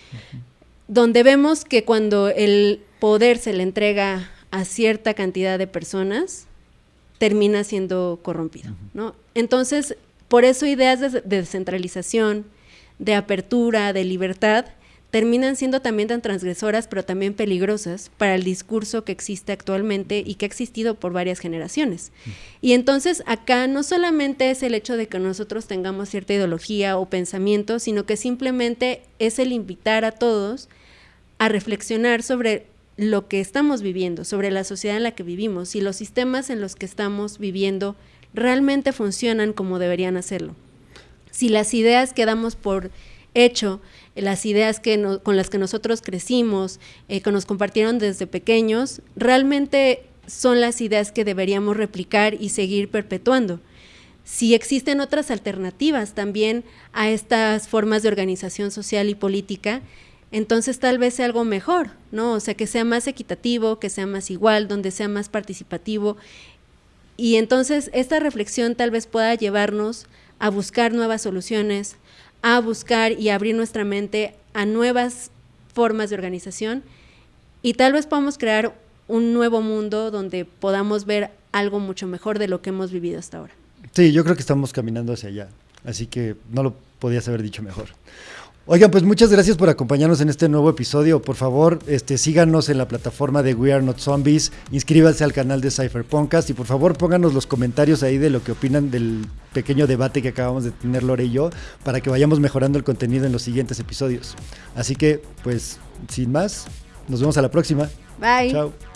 donde vemos que cuando el poder se le entrega a cierta cantidad de personas, termina siendo corrompido, ¿no? Entonces, por eso ideas de, descentralización, de apertura, de libertad, terminan siendo también tan transgresoras, pero también peligrosas para el discurso que existe actualmente y que ha existido por varias generaciones. Y entonces acá no solamente es el hecho de que nosotros tengamos cierta ideología o pensamiento, sino que simplemente es el invitar a todos a reflexionar sobre lo que estamos viviendo, sobre la sociedad en la que vivimos, y los sistemas en los que estamos viviendo realmente funcionan como deberían hacerlo. Si las ideas que damos por hecho, las ideas con las que nosotros crecimos, eh, que nos compartieron desde pequeños, realmente son las ideas que deberíamos replicar y seguir perpetuando. Si existen otras alternativas también a estas formas de organización social y política, entonces tal vez sea algo mejor, ¿no? O sea, que sea más equitativo, que sea más igual, donde sea más participativo. Y entonces esta reflexión tal vez pueda llevarnos a buscar nuevas soluciones, a buscar y abrir nuestra mente a nuevas formas de organización y tal vez podamos crear un nuevo mundo donde podamos ver algo mucho mejor de lo que hemos vivido hasta ahora. Sí, yo creo que estamos caminando hacia allá, así que no lo podías haber dicho mejor. Oigan, pues muchas gracias por acompañarnos en este nuevo episodio. Por favor, este, síganos en la plataforma de We Are Not Zombies, inscríbanse al canal de Cypherpunkcast y por favor pónganos los comentarios ahí de lo que opinan del pequeño debate que acabamos de tener Lore y yo para que vayamos mejorando el contenido en los siguientes episodios. Así que, pues, sin más, nos vemos a la próxima. Bye. Chao.